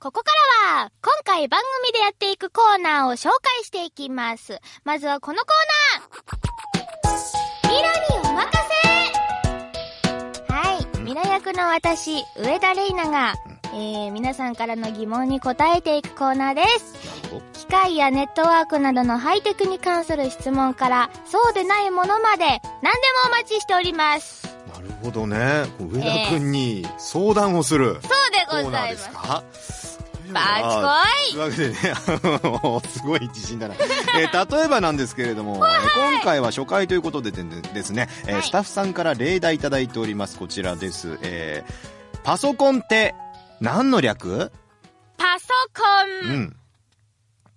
ここからは、今回番組でやっていくコーナーを紹介していきます。まずはこのコーナーミラにお任せはい、ミラ役の私、上田玲奈が、えー、皆さんからの疑問に答えていくコーナーです。機械やネットワークなどのハイテクに関する質問から、そうでないものまで、何でもお待ちしております。なるほどね。上田くんに相談をするそうでコーナーございます。ですか？バあチというわけでね、すごい自信だな。えー例えばなんですけれども、えー今回は初回ということででですね、えーはいスタッフさんから例題いただいております。こちらです。えーパソコンって何の略？パソコン、うん。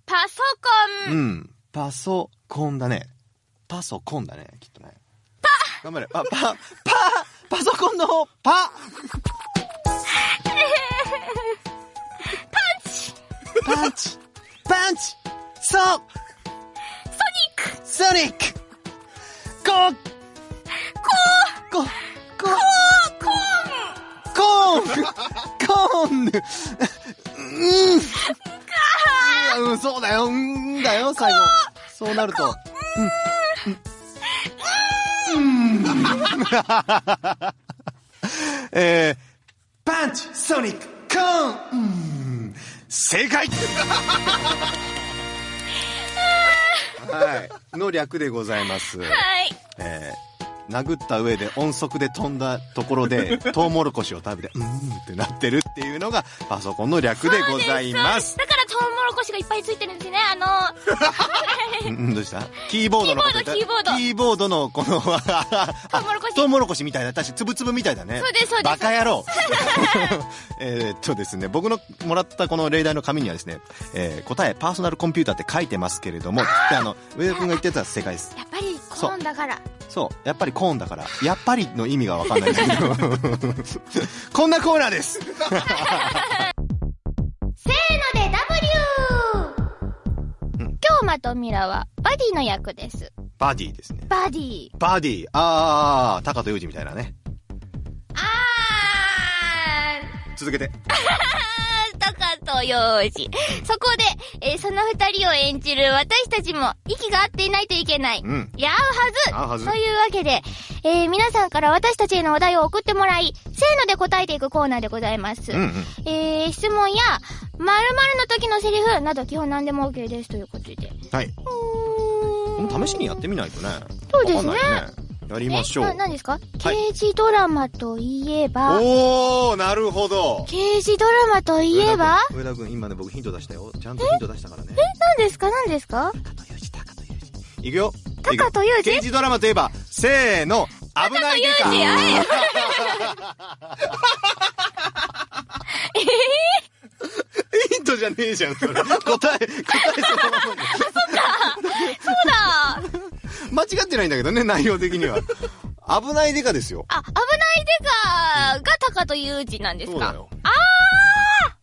パソコン、うん。パソコンだね。パソコンだね、きっとね。パ頑張れ。あ、パ、パ、パソコンのパ パンチ。パンチ。そう。ソニック。ソニック。コーコーコーコーン。コーン。コーン。うん。うん、そうだよ、うんだよ、最後。そうなると。うん。うん。えー、パンチ、ソニック、コーン、うん。正解はい。の略でございます。はい。えー、殴った上で音速で飛んだところで、トウモロコシを食べて、うーんってなってるっていうのが、パソコンの略でございます。だからトウモロコシがいっぱいついてるんですね。あの、う んどうした？キーボードのこキーボードキキーボードのこの、ト トウモロコシトウモロコシみたいな、確かつぶつぶみたいだね。そうですそうですバカ野郎 えーっとですね、僕のもらったこの例題の紙にはですね、えー答え、パーソナルコンピューターって書いてますけれども、であの、上田君が言ってた正解です。やっぱりコーンだから。そう。やっぱりコーンだから。やっぱりの意味がわかんないですけど。こんなコーナーです。うん今日まとミラはバディの役です。バディですね。バディ。バディ。あー、とみたいなね。あ続けて。ー、タカとヨウジ。そこで、えーその二人を演じる私たちも息が合っていないといけない。うん。いや合うはずずというわけで、えー皆さんから私たちへのお題を送ってもらい、せーので答えていくコーナーでございます。うんうん。えー、質問や、〇〇の時のセリフなど基本何でも OK ですということで。はい。うーん試しにやってみないとね。そうですね。やりましょう。何ですか、刑事ドラマといえば、おー、なるほど。刑事ドラマといえば？上田君、今ね、僕ヒント出したよ。ちゃんとヒント出したからね。何ですか？何ですか？タカとユージ、タカとユージ。いくよ。タカとユージ刑事ドラマといえば、せーの、危ないデカタカとユージあれ？ヒントじゃねえじゃん、それ。答え、答えそのままで。そうだ間違ってないんだけどね、内容的には。危ないデカですよ。あ、危ないデカがタカとユージなんですか？そうだよ。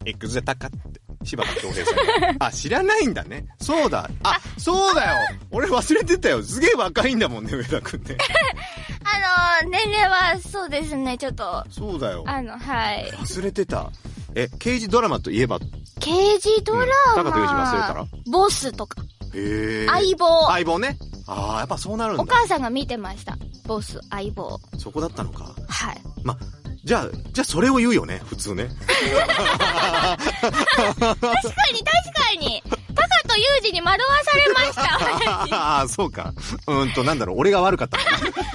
X でタカって。柴田恭平さん。あ、知らないんだね。そうだ。あ、そうだよ。俺忘れてたよ。すげえ若いんだもんね、上田くんね。あの、年齢はそうですね、ちょっと、そうだよ。あの、はい。忘れてた。え、刑事ドラマといえば、刑事ドラマ、うんタカとユージ忘れたら？ボスとか、へえ。相棒。相棒ね。ああ、やっぱそうなるんおだ。母さんが見てました。ボス、相棒。そこだったのか。はい。ま、じゃあ、じゃあそれを言うよね、普通ね。確かに、確かに。タカとユージに惑わされました。ああ、そうか。うーんと、なんだろう、俺が悪かった。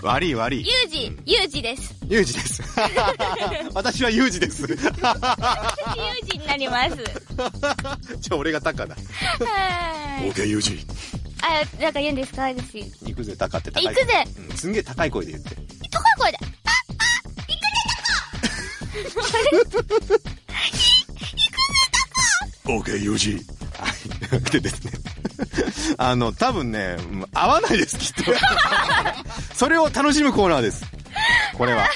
悪い悪い。ユージ、ユージです。ユージです。私はユージです。ユージになります。じゃあ俺がタカだ。はい。OK、ユージ。あ、なんか言うんですか？私。行くぜ、タカって高い行くぜうん、すんげえ高い声で言って。高い声で。オーケー、ユージ。はい。でですね。あの、多分ね、うん合わないです、きっと。それを楽しむコーナーです。これは。